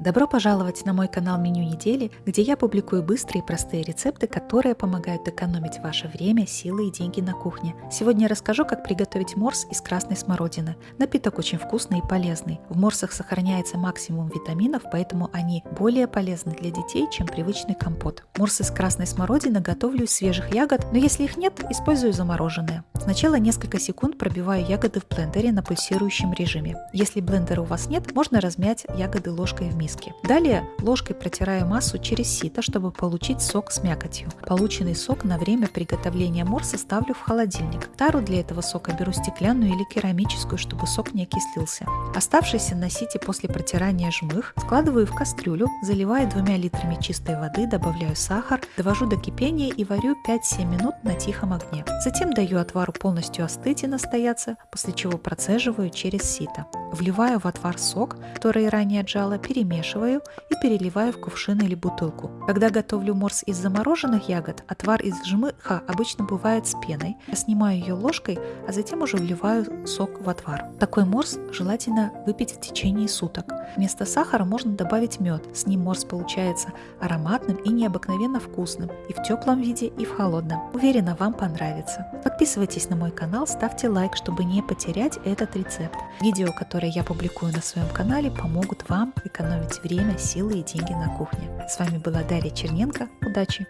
Добро пожаловать на мой канал Меню недели, где я публикую быстрые и простые рецепты, которые помогают экономить ваше время, силы и деньги на кухне. Сегодня я расскажу, как приготовить морс из красной смородины. Напиток очень вкусный и полезный. В морсах сохраняется максимум витаминов, поэтому они более полезны для детей, чем привычный компот. Морс из красной смородины готовлю из свежих ягод, но если их нет, использую замороженные. Сначала несколько секунд пробиваю ягоды в блендере на пульсирующем режиме. Если блендера у вас нет, можно размять ягоды ложкой в миске миски. Далее ложкой протираю массу через сито, чтобы получить сок с мякотью. Полученный сок на время приготовления морса ставлю в холодильник. Тару для этого сока беру стеклянную или керамическую, чтобы сок не окислился. Оставшийся на сите после протирания жмых складываю в кастрюлю, заливаю двумя литрами чистой воды, добавляю сахар, довожу до кипения и варю 5-7 минут на тихом огне. Затем даю отвару полностью остыть и настояться, после чего процеживаю через сито. Вливаю в отвар сок, который ранее отжала, перемешиваю и переливаю в кувшин или бутылку. Когда готовлю морс из замороженных ягод, отвар из жмыха обычно бывает с пеной. Я снимаю ее ложкой, а затем уже вливаю сок в отвар. Такой морс желательно выпить в течение суток. Вместо сахара можно добавить мед. С ним морс получается ароматным и необыкновенно вкусным и в теплом виде, и в холодном. Уверена, вам понравится. Подписывайтесь на мой канал, ставьте лайк, чтобы не потерять этот рецепт. Видео, которые я публикую на своем канале, помогут вам экономить время, силы и деньги на кухне. С вами была Дарья Черненко. Удачи!